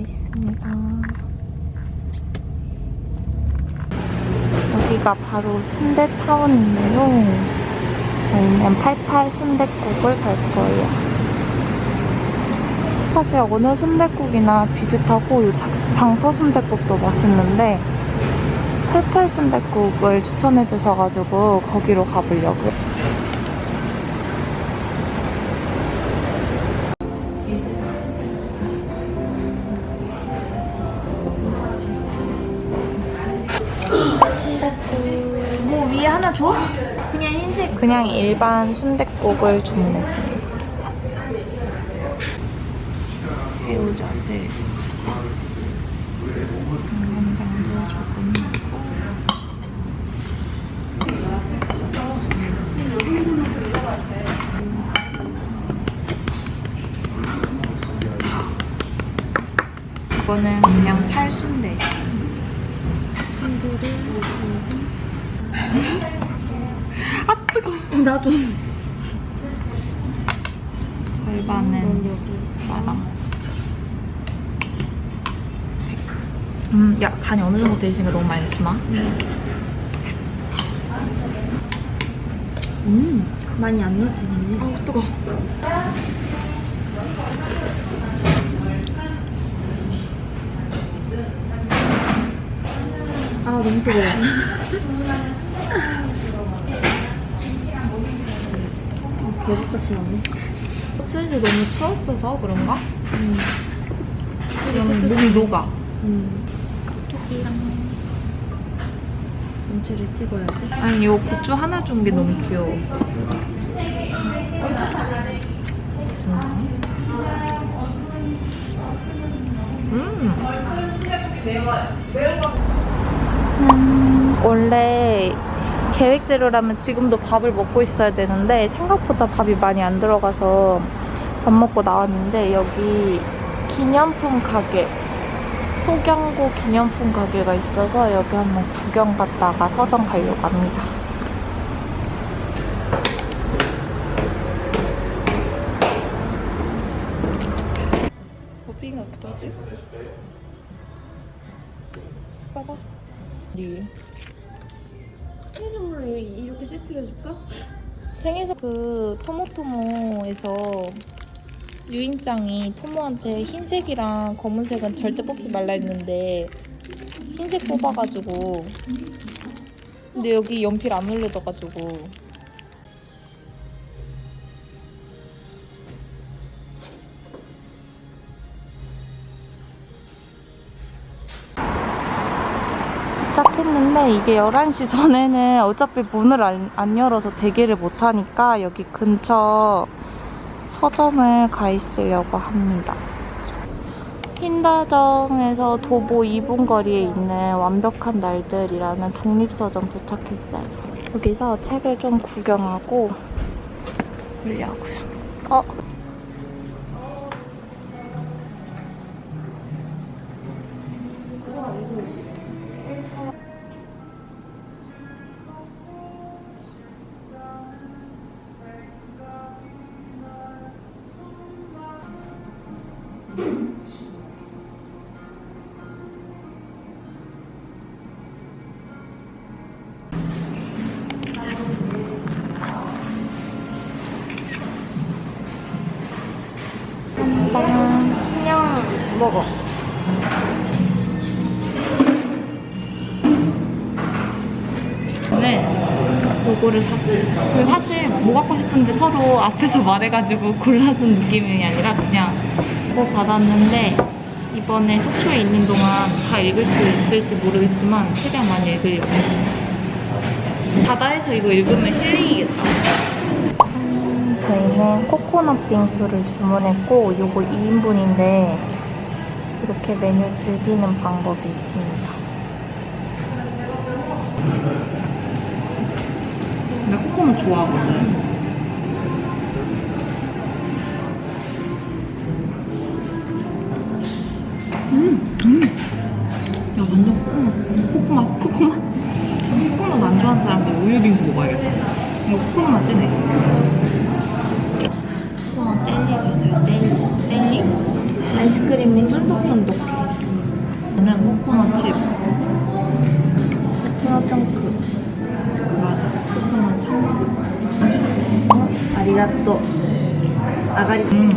있습니다. 여기가 바로 순대타운인데요. 저희는 88 순대국을 갈 거예요. 사실 어느 순대국이나 비슷하고 장터 순대국도 맛있는데 88 순대국을 추천해 주셔가지고 거기로 가보려고요. 그냥 일반 순댓국을 주문했습니다. 새우젓을 양념장도 조금 넣고 이거는 그냥 찰순대. 아 뜨거. 나도 절반은 쌀랑. 음, 야 간이 어느 정도 돼 있으니까 너무 많이 넣지 마. 음 많이 안 넣어도 되겠네 아우 뜨거. 아 너무 뜨거워 계속같이 나네 호텔이 너무 추웠어서 그런가? 음. 그러면 몸이 녹아. 음. 전체를 찍어야지 아니 이 고추 하나 준 게 너무 귀여워. 있습니다. 음. 음, 원래 계획대로라면 지금도 밥을 먹고 있어야 되는데 생각보다 밥이 많이 안 들어가서 밥 먹고 나왔는데 여기 기념품 가게 소경고 기념품 가게가 있어서 여기 한번 구경 갔다가 서점 가려고 합니다. 어디가 어떠지? 써봐. 네. 생일 선물로 이- 이렇게 세트로 해줄까? 생일 선 그 토모토모에서 유인장이 토모한테 흰색이랑 검은색은 절대 뽑지 말라 했는데 흰색 뽑아가지고 근데 여기 연필 안 올려져가지고 이게 11시 전에는 어차피 문을 안, 안 열어서 대기를 못하니까 여기 근처 서점을 가 있으려고 합니다. 흰다정에서 도보 2분 거리에 있는 완벽한 날들이라는 독립서점 도착했어요. 여기서 책을 좀 구경하고 보려고요. 어? 요거를 샀어요. 그 사실 뭐 갖고 싶은지 서로 앞에서 말해가지고 골라준 느낌이 아니라 그냥 그거 받았는데 이번에 속초에 있는 동안 다 읽을 수 있을지 모르겠지만 최대한 많이 읽으려고. 바다에서 이거 읽으면 힐링이겠다. 저희는 코코넛 빙수를 주문했고 요거 2인분인데 이렇게 메뉴 즐기는 방법이 있습니다. 나 코코넛 좋아하거든. 음, 음. 야, 완전 코코넛. 코코넛, 코코넛. 코코넛 안 좋아하는 사람들 우유 빙수 먹어야겠다. 이거 코코넛 맛지네. 코코넛 젤리가 있어요, 젤리. 젤리. 아이스크림인 줄? 쫀득쫀득. 저는 코코넛 칩. 코코넛 청크. 아리가또. 아가리. 음.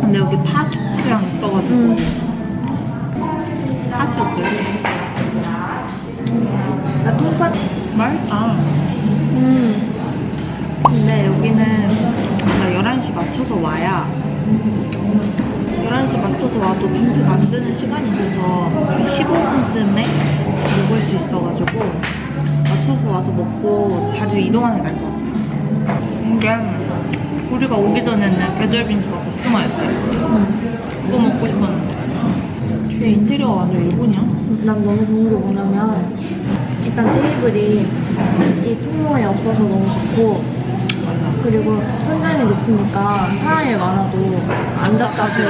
근데 여기 팥이랑 있어가지고 음. 팥이 어때요? 아, 통팥. 맛있다. 음. 근데 여기는 진짜 11시 맞춰서 와야 11시 맞춰서 와도 빙수 만드는 시간이 있어서 15분쯤에 먹을 수 있어가지고 맞춰서 와서 먹고 자주 이동하는 게 나을 것 같아요. 이게 우리가 오기 전에는 계절 빙수가 복숭아였대. 그거 먹고 싶었는데. 뒤에 인테리어가 완전 일본이야. 난 너무 좋은 게 뭐냐면 일단 테이블이 이 통로에 없어서 너무 좋고 맞아. 그리고 천장이 높으니까 사람이 많아도 안 답답해요.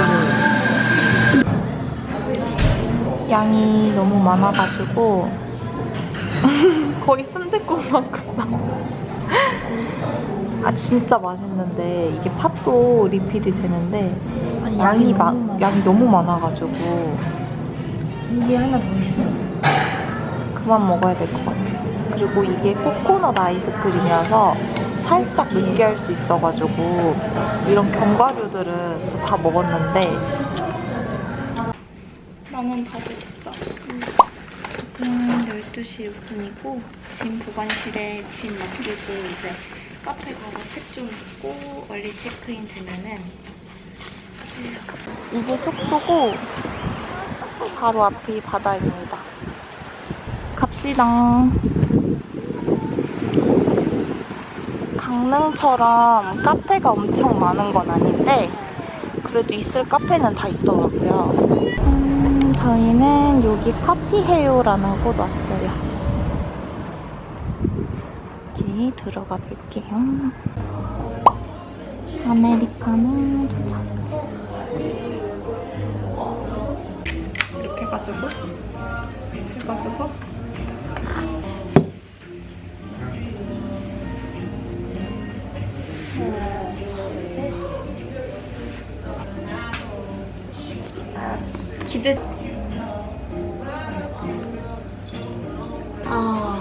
양이 너무 많아가지고 거의 순댓국만큼 나와. 아 진짜 맛있는데 이게 팥도 리필이 되는데 아니, 양이 너무 마. 양이 너무 많아가지고 이게 하나 더 있어. 그만 먹어야 될 것 같아요. 그리고 이게 코코넛 아이스크림이라서 살짝 느끼할 수 있어가지고 이런 견과류들은 또다 먹었는데 나는 다 됐어. 지금 12시 6분이고 짐 보관실에 짐 맡기고 이제 카페 가서 책좀 읽고 얼리 체크인 되면은 이게 숙소고 바로 앞이 바다입니다. 갑시다. 강릉처럼 카페가 엄청 많은 건 아닌데 그래도 있을 카페는 다 있더라고요. 음, 저희는 여기 커피헤요라는 곳 왔어요. 여기 들어가 볼게요. 아메리카노 두 잔. 이렇게 해가지고 해가지고 기대 아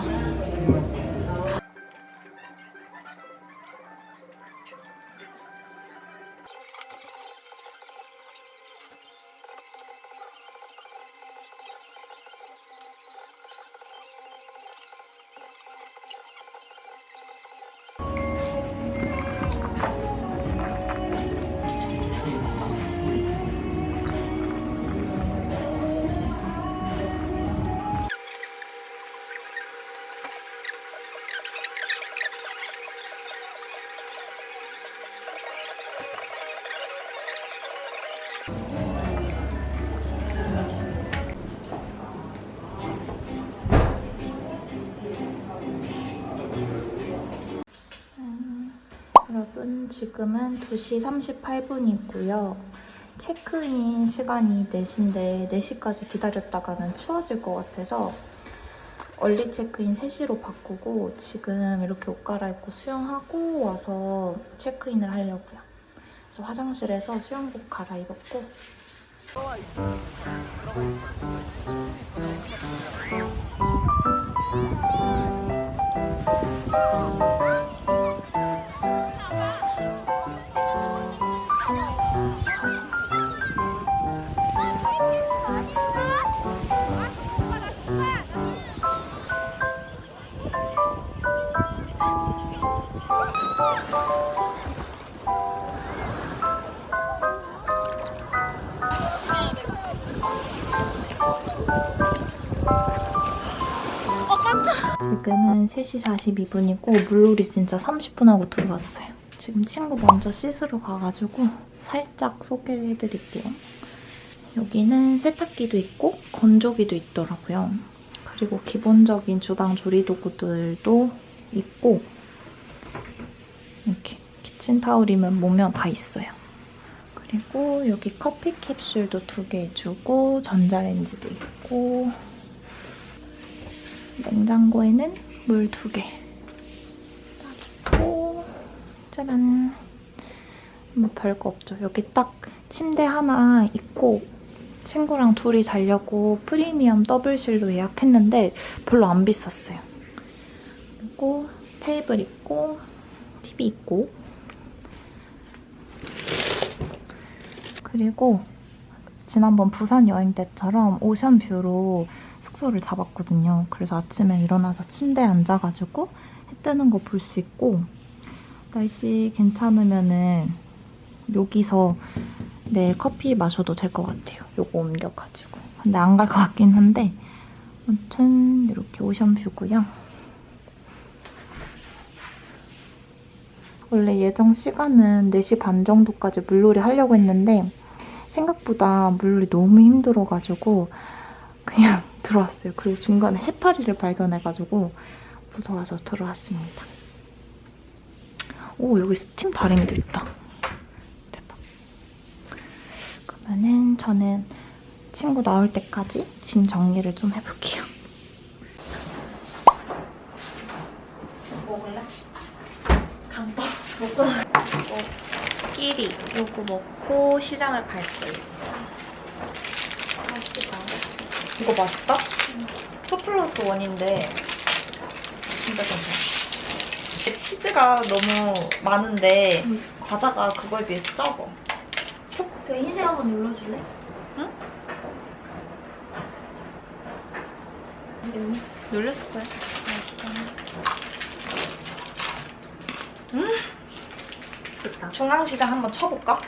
여러분 지금은 2시 38분이고요. 체크인 시간이 4시인데 4시까지 기다렸다가는 추워질 것 같아서 얼리 체크인 3시로 바꾸고 지금 이렇게 옷 갈아입고 수영하고 와서 체크인을 하려고요. 그래서 화장실에서 수영복 갈아입었고 지금은 3시 42분이고 물놀이 진짜 30분 하고 들어왔어요. 지금 친구 먼저 씻으러 가가지고 살짝 소개를 해드릴게요. 여기는 세탁기도 있고 건조기도 있더라고요. 그리고 기본적인 주방 조리 도구들도 있고 이렇게 키친타올이면 뭐면 다 있어요. 그리고 여기 커피 캡슐도 두 개 주고 전자레인지도 있고 냉장고에는 물 두 개. 딱 있고, 짜란. 뭐 별거 없죠. 여기 딱 침대 하나 있고, 친구랑 둘이 자려고 프리미엄 더블실로 예약했는데 별로 안 비쌌어요. 그리고 테이블 있고 TV 있고 그리고 지난번 부산 여행 때처럼 오션뷰로 숙소를 잡았거든요. 그래서 아침에 일어나서 침대에 앉아가지고 해 뜨는 거 볼 수 있고 날씨 괜찮으면은 여기서 내일 커피 마셔도 될 것 같아요. 요거 옮겨가지고. 근데 안 갈 것 같긴 한데 아무튼 이렇게 오션뷰고요. 원래 예정 시간은 4시 반 정도까지 물놀이 하려고 했는데 생각보다 물놀이 너무 힘들어가지고 그냥 들어왔어요. 그리고 중간에 해파리를 발견해가지고 무서워서 들어왔습니다. 오 여기 스팀 다리미도 있다. 대박. 그러면은 저는 친구 나올 때까지 짐 정리를 좀 해볼게요. 먹을래? 간 떨어져. 끼리 요거 먹고 시장을 갈게요. 이거 맛있다? 2 플러스 1인데 진짜 괜찮아. 치즈가 너무 많은데 과자가 그거에 비해서 적어. 그 흰색 한번 눌러줄래? 놀렸을 거야. 됐다. 중앙시장 한번 쳐볼까?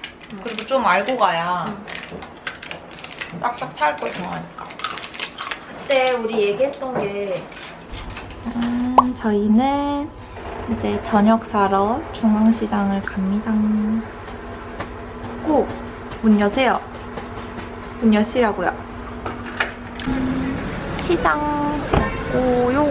그래도 좀 알고 가야 빡빡 탈걸 좋아하니까. 그때 우리 얘기했던 게 음, 저희는 이제 저녁 사러 중앙시장을 갑니다. 꼭 문 여세요. 문 여시라고요. 시장 오요.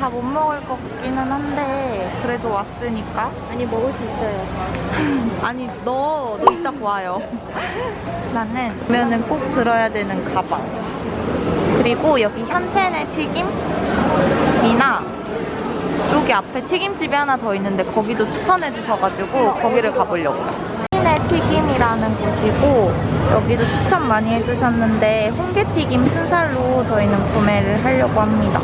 다 못 먹을 것 같기는 한데 그래도 왔으니까 아니 먹을 수 있어요. 아니 너, 너 이따 와요. 나는 보면은 꼭 들어야 되는 가방. 그리고 여기 현텐의 튀김이나 여기 앞에 튀김집이 하나 더 있는데 거기도 추천해 주셔가지고 거기를 가보려고요. 현텐의 튀김이라는 곳이고 여기도 추천 많이 해주셨는데 홍게튀김 순살로 저희는 구매를 하려고 합니다.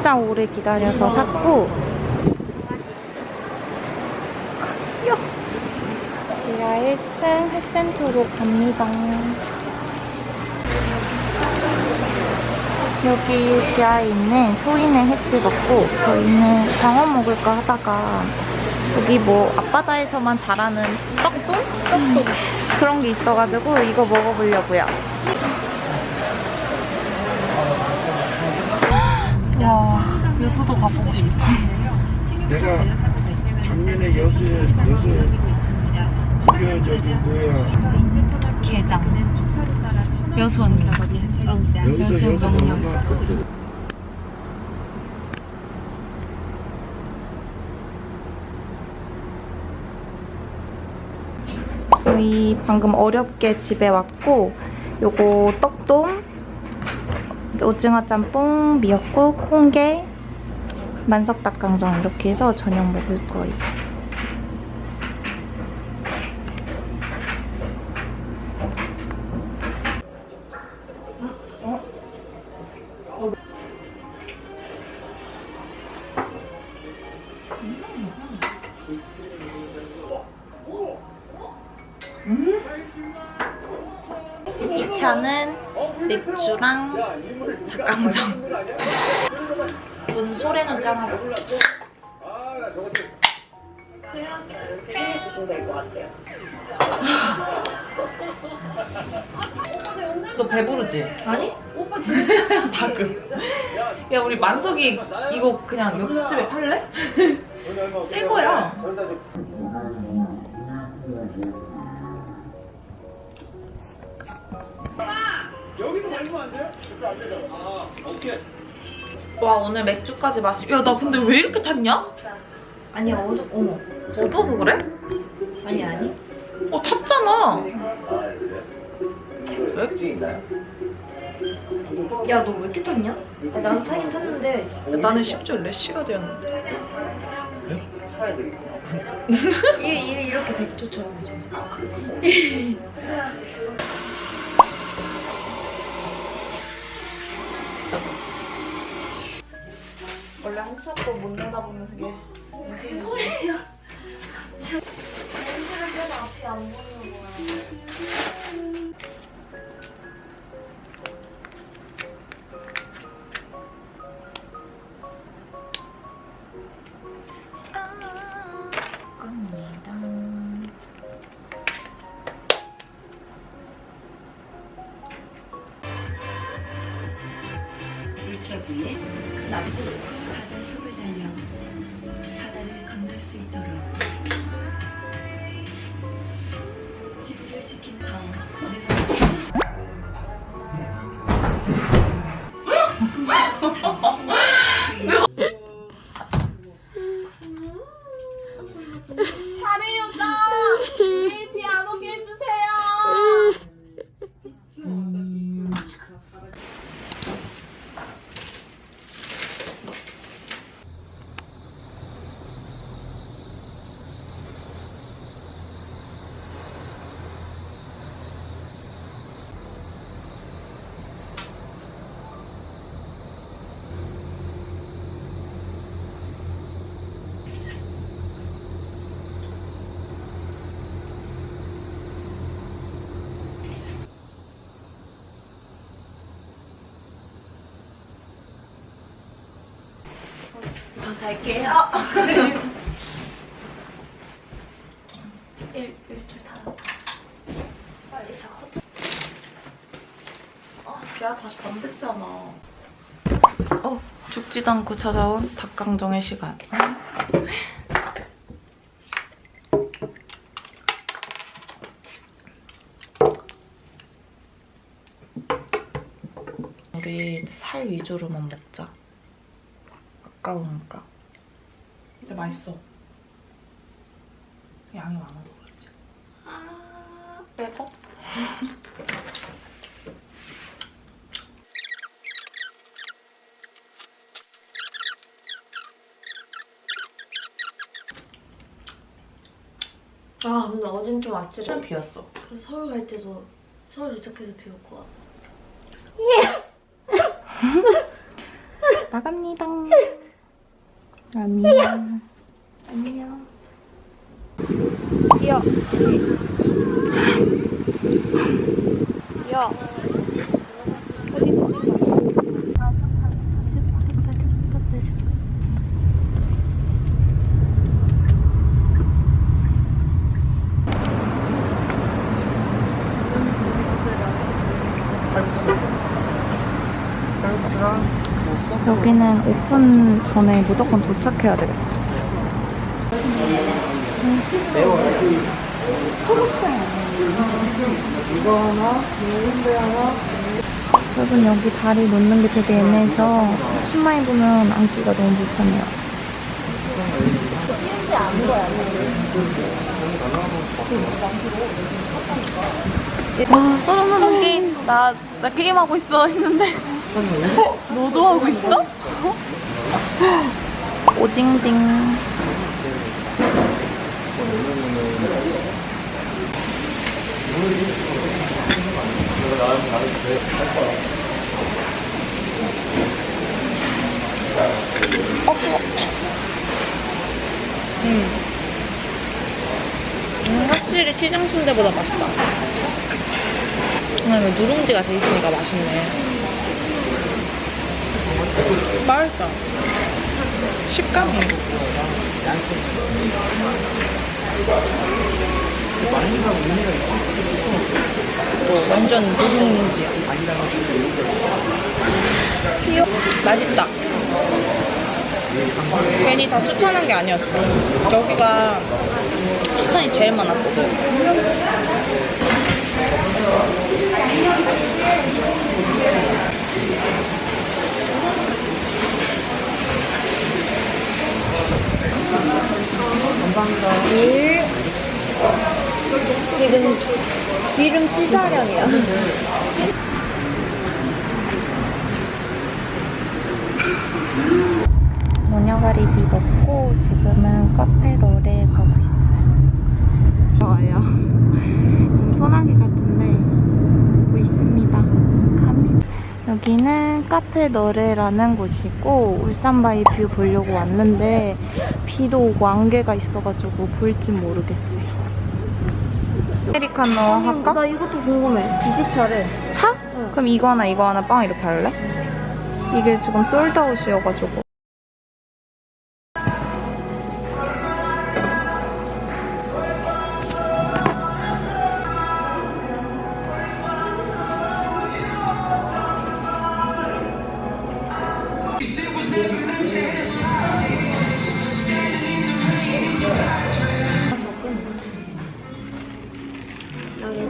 진짜 오래 기다려서 샀고. 지하 1층 햇센터로 갑니다. 여기 지하에 있는 소인의 횟집 먹고 저희는 광어 먹을까 하다가 여기 뭐 앞바다에서만 자라는 떡돈? 떡돈 그런 게 있어가지고 이거 먹어보려고요. 와, 여수도 가보고 싶다. 내가 작년에 여수 여수 무려 저기 뭐야 게장. 여수 언니. 여기서 여수 여수 먹냐. 얼마 그때 저희 방금 어렵게 집에 왔고 요거 떡동, 오징어 짬뽕, 미역국, 홍게, 만석닭강정 이렇게 해서 저녁 먹을 거예요. 이 차는 맥주랑 닭강정. 눈 소래눈 짠하죠. 너 배부르지? 아니? 다그. 야 우리 만석이 이거 그냥 옆집에 팔래? 새 거야. 와 오늘 맥주까지 마시. 야나 근데 왜 이렇게 탔냐? 아니야 어두 어머 어두워서 그래? 아니 아니 어 탔잖아. 야 너 왜 이렇게 탔냐? 아, 나는 타긴 탔는데 나는 심지어 래쉬가 되었는데. 이게 이게 이렇게 백조처럼 해져 원래 한 샷도 못 내다보면서 이게 무슨 소리야 렌즈를 껴서 앞이 안 보이는 거야 잘게요. 일, 일주일 다 빨리 자 커튼 야 다시 밤 됐잖아. 어 죽지도 않고 찾아온 닭강정의 시간. 우리 살 위주로만 먹자. 아까우니까. 맛있어. 양이 많아도 그렇지. 아, 빼고. 아 근데 어젠 좀 아찔해 비었어. 그래서 서울 갈 때도 서울 도착해서 비 올 거야 나갑니다. 안녕. 어디 어디 가? 여기는 오픈 전에 무조건 도착해야 되겠다. 여러분 여기 다리 놓는 게 되게 애매해서 치마 입으면 앉기가 너무 불편해요. 와 소름 돋는 게임 나, 나 게임 하고 있어 했는데. 너도 하고 있어? 오징징 음, 확실히 시장 순대보다 맛있다. 아, 누룽지가 돼 있으니까 맛있네. 맛있다. 식감이. 어, 완전 누룽지야. 귀여 맛있다. 괜히 다 추천한 게 아니었어. 여기가 추천이 제일 많았거든. 관광거리. 기름 기름 취사령이야. 모녀가리비 먹고 지금은 카페 너레 가고 있어요. 좋아요. 소나기 같은 여기는 카페 너레라는 곳이고 울산바위 view 보려고 왔는데 비도 오고 안개가 있어가지고 보일진 모르겠어요. 아메리카노 할까? 나 이것도 궁금해. 비지차를. 차? 그럼 이거 하나 이거 하나 빵 이렇게 할래? 이게 지금 솔드아웃이어가지고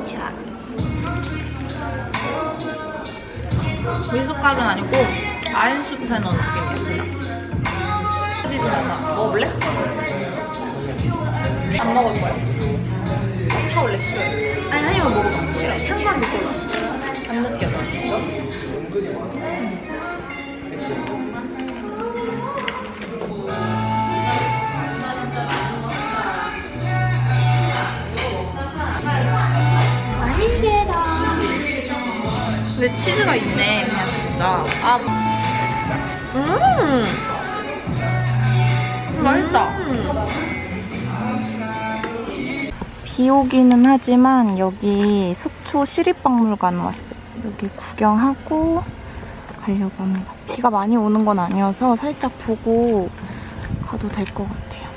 노래차. 미숫가루는 아니고 아인슈페너 느낌이야 그냥 치즈 맛나 먹어볼래? 안 먹을 거야 아, 차 원래 싫어해 아니, 한 입만 먹어봐. 싫어 향만 느껴봐. 안 느껴 나맛 근데 치즈가 있네 그냥 진짜 아 음. 맛있다 음. 비 오기는 하지만 여기 속초 시립박물관 왔어요. 여기 구경하고 가려고 합니다. 비가 많이 오는 건 아니어서 살짝 보고 가도 될 것 같아요.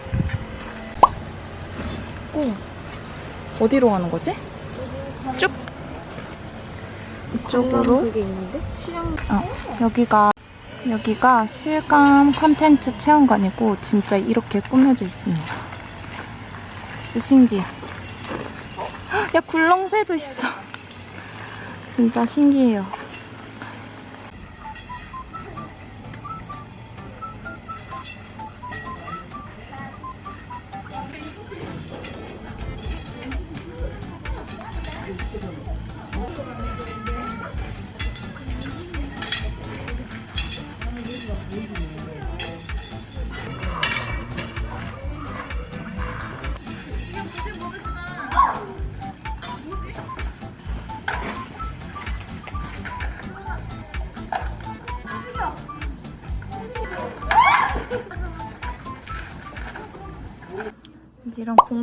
오, 어디로 가는 거지? 쭉 이쪽으로. 어, 여기가 여기가 실감 컨텐츠 체험관이고 진짜 이렇게 꾸며져 있습니다. 진짜 신기해. 헉, 야 굴렁쇠도 있어. 진짜 신기해요.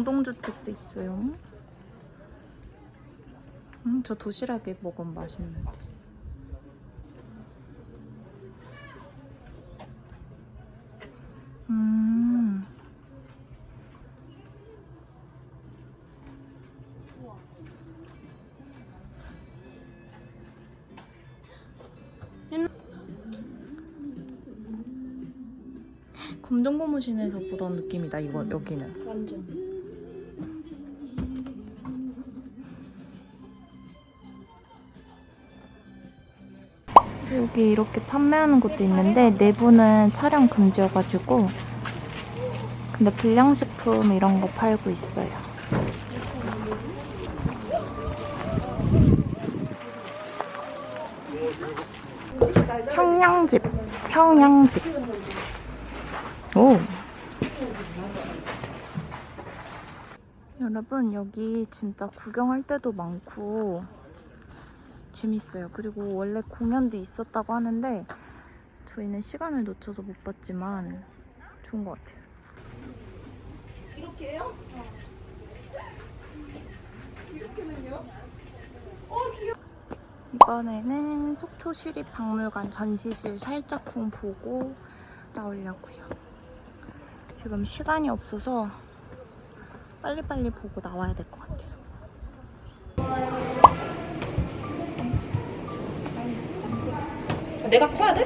공동주택도 있어요. 음, 저 도시락에 먹으면 맛있는데. 음. 검정 고무신에서 보던 느낌이다 이거 여기는 완전. 여기 이렇게 판매하는 곳도 있는데 내부는 촬영 금지여가지고 근데 불량식품 이런 거 팔고 있어요. 평양집 평양집. 오. 여러분 여기 진짜 구경할 때도 많고 재밌어요. 그리고 원래 공연도 있었다고 하는데 저희는 시간을 놓쳐서 못 봤지만 좋은 것 같아요. 이번에는 속초시립박물관 전시실 살짝쿵 보고 나오려고요. 지금 시간이 없어서 빨리빨리 보고 나와야 될 것 같아요. 내가 커야 돼?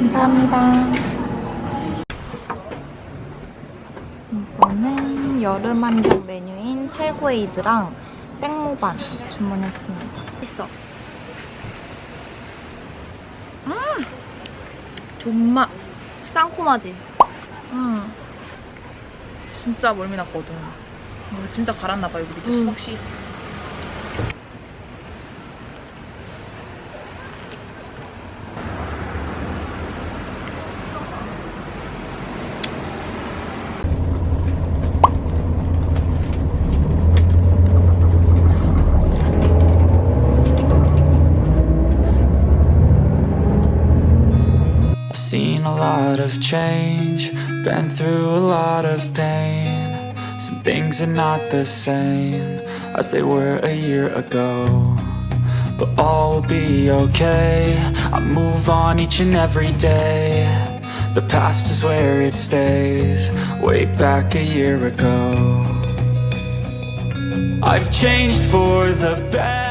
감사합니다. 이거는 여름 한정 메뉴인 살구에이드랑 땡모반 주문했습니다. 맛있어. 존맛. 쌍코마지. 음, 진짜 멀미 났거든. 어, 진짜 갈았나봐 여기 밑에 음. 수박 씨 있어. Of change, been through a lot of pain. Some things are not the same as they were a year ago. But all will be okay. I move on each and every day. The past is where it stays, way back a year ago. I've changed for the better.